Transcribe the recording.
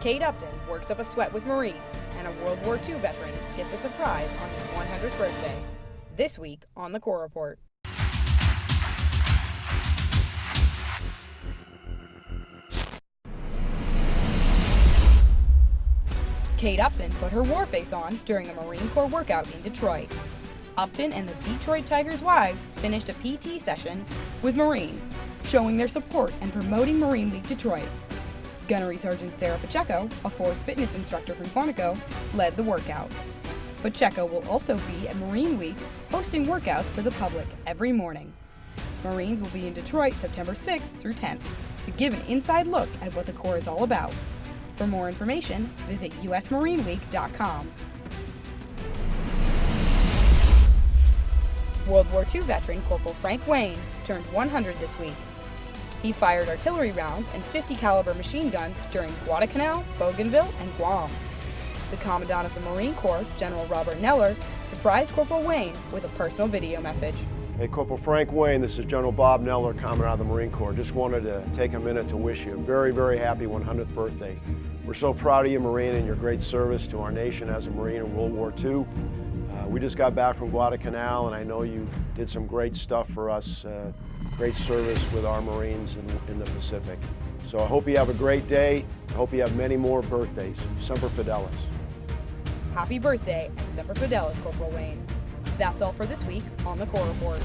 Kate Upton works up a sweat with Marines, and a World War II veteran gets a surprise on his 100th birthday. This week on the Corps Report. Kate Upton put her war face on during a Marine Corps workout in Detroit. Upton and the Detroit Tigers' wives finished a PT session with Marines, showing their support and promoting Marine Week Detroit. Gunnery Sergeant Sarah Pacheco, a force fitness instructor from Quantico, led the workout. Pacheco will also be at Marine Week hosting workouts for the public every morning. Marines will be in Detroit September 6th through 10th to give an inside look at what the Corps is all about. For more information, visit usmarineweek.com. World War II veteran Corporal Frank Wayne turned 100 this week. He fired artillery rounds and 50 caliber machine guns during Guadalcanal, Bougainville, and Guam. The Commandant of the Marine Corps, General Robert Neller, surprised Corporal Wayne with a personal video message. Hey, Corporal Frank Wayne, this is General Bob Neller, Commandant of the Marine Corps. Just wanted to take a minute to wish you a very, very happy 100th birthday. We're so proud of you, Marine, and your great service to our nation as a Marine in World War II. Uh, we just got back from Guadalcanal, and I know you did some great stuff for us, uh, great service with our Marines in, in, the Pacific. So I hope you have a great day. I hope you have many more birthdays. Semper Fidelis. Happy birthday and Semper Fidelis, Corporal Wayne. That's all for this week on the Corps Report.